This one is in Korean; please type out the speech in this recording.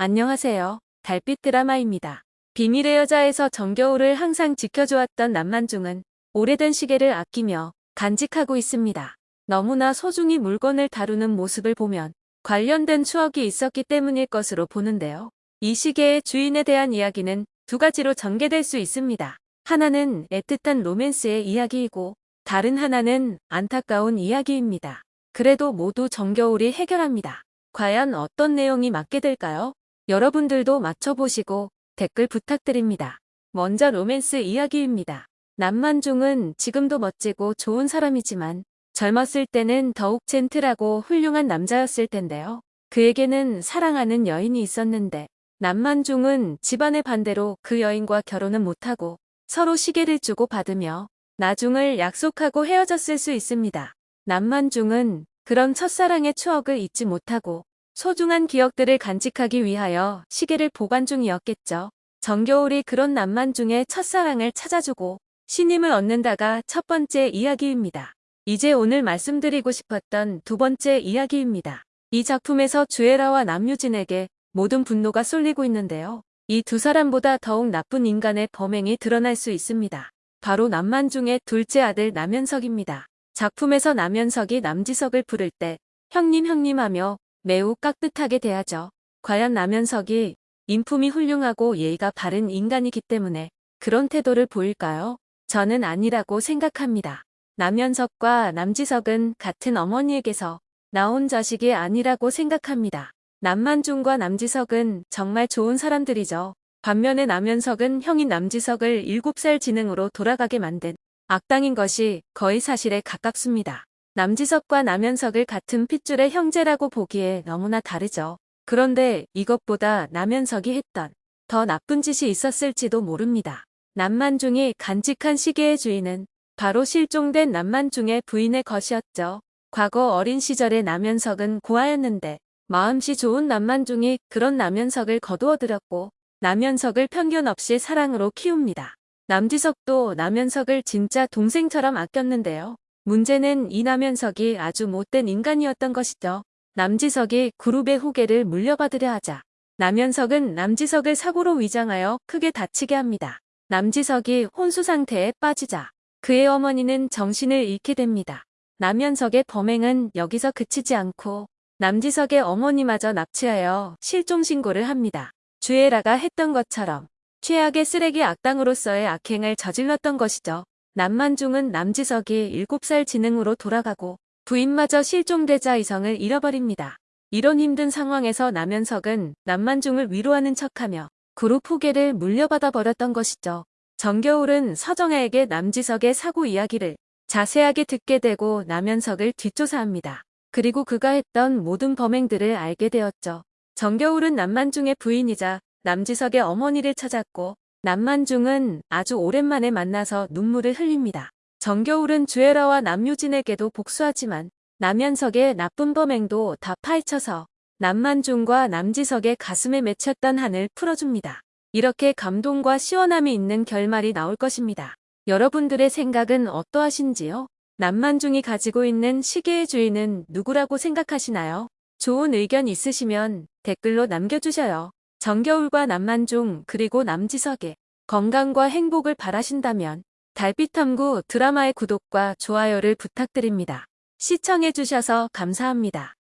안녕하세요. 달빛 드라마입니다. 비밀의 여자에서 정겨울을 항상 지켜주었던 남만중은 오래된 시계를 아끼며 간직하고 있습니다. 너무나 소중히 물건을 다루는 모습을 보면 관련된 추억이 있었기 때문일 것으로 보는데요. 이 시계의 주인에 대한 이야기는 두 가지로 전개될 수 있습니다. 하나는 애틋한 로맨스의 이야기이고 다른 하나는 안타까운 이야기입니다. 그래도 모두 정겨울이 해결합니다. 과연 어떤 내용이 맞게 될까요? 여러분들도 맞춰보시고 댓글 부탁드립니다. 먼저 로맨스 이야기입니다. 남만중은 지금도 멋지고 좋은 사람이지만 젊었을 때는 더욱 젠틀하고 훌륭한 남자였을 텐데요. 그에게는 사랑하는 여인이 있었는데 남만중은 집안의 반대로 그 여인과 결혼은 못하고 서로 시계를 주고 받으며 나중을 약속하고 헤어졌을 수 있습니다. 남만중은 그런 첫사랑의 추억을 잊지 못하고 소중한 기억들을 간직하기 위하여 시계를 보관 중이었겠죠. 정겨울이 그런 남만중의 첫사랑을 찾아주고 신임을 얻는다가 첫 번째 이야기입니다. 이제 오늘 말씀드리고 싶었던 두 번째 이야기입니다. 이 작품에서 주애라와 남유진에게 모든 분노가 쏠리고 있는데요. 이 두 사람보다 더욱 나쁜 인간의 범행이 드러날 수 있습니다. 바로 남만 중의 둘째 아들 남현석입니다. 작품에서 남현석이 남지석을 부를 때 형님 형님 하며 매우 깍듯하게 대하죠. 과연 남현석이 인품이 훌륭하고 예의가 바른 인간이기 때문에 그런 태도를 보일까요? 저는 아니라고 생각합니다. 남현석과 남지석은 같은 어머니에게서 나온 자식이 아니라고 생각합니다. 남만중과 남지석은 정말 좋은 사람들이죠. 반면에 남현석은 형인 남지석을 7살 지능으로 돌아가게 만든 악당인 것이 거의 사실에 가깝습니다. 남지석과 남현석을 같은 핏줄의 형제라고 보기에 너무나 다르죠. 그런데 이것보다 남현석이 했던 더 나쁜 짓이 있었을지도 모릅니다. 남만중이 간직한 시계의 주인은 바로 실종된 남만중의 부인의 것이었죠. 과거 어린 시절의 남현석은 고아였는데 마음씨 좋은 남만중이 그런 남현석을 거두어들였고 남현석을 편견 없이 사랑으로 키웁니다. 남지석도 남현석을 진짜 동생처럼 아꼈는데요. 문제는 이 남현석이 아주 못된 인간이었던 것이죠. 남지석이 그룹의 후계를 물려받으려 하자 남현석은 남지석을 사고로 위장하여 크게 다치게 합니다. 남지석이 혼수 상태에 빠지자 그의 어머니는 정신을 잃게 됩니다. 남현석의 범행은 여기서 그치지 않고 남지석의 어머니마저 납치하여 실종 신고를 합니다. 주애라가 했던 것처럼 최악의 쓰레기 악당으로서의 악행을 저질렀던 것이죠. 남만중은 남지석이 7살 지능으로 돌아가고 부인마저 실종되자 이성을 잃어버립니다. 이런 힘든 상황에서 남현석은 남만중을 위로하는 척하며 그룹 후계를 물려받아 버렸던 것이죠. 정겨울은 서정아에게 남지석의 사고 이야기를 자세하게 듣게 되고 남현석을 뒷조사합니다. 그리고 그가 했던 모든 범행들을 알게 되었죠. 정겨울은 남만중의 부인이자 남지석의 어머니를 찾았고 남만중은 아주 오랜만에 만나서 눈물을 흘립니다. 정겨울은 주애라와 남유진에게도 복수하지만 남현석의 나쁜 범행도 다 파헤쳐서 남만중과 남지석의 가슴에 맺혔던 한을 풀어줍니다. 이렇게 감동과 시원함이 있는 결말이 나올 것입니다. 여러분들의 생각은 어떠하신지요? 남만중이 가지고 있는 시계의 주인은 누구라고 생각하시나요? 좋은 의견 있으시면 댓글로 남겨주셔요. 정겨울과 남만중 그리고 남지석의 건강과 행복을 바라신다면 달빛탐구 드라마의 구독과 좋아요를 부탁드립니다. 시청해주셔서 감사합니다.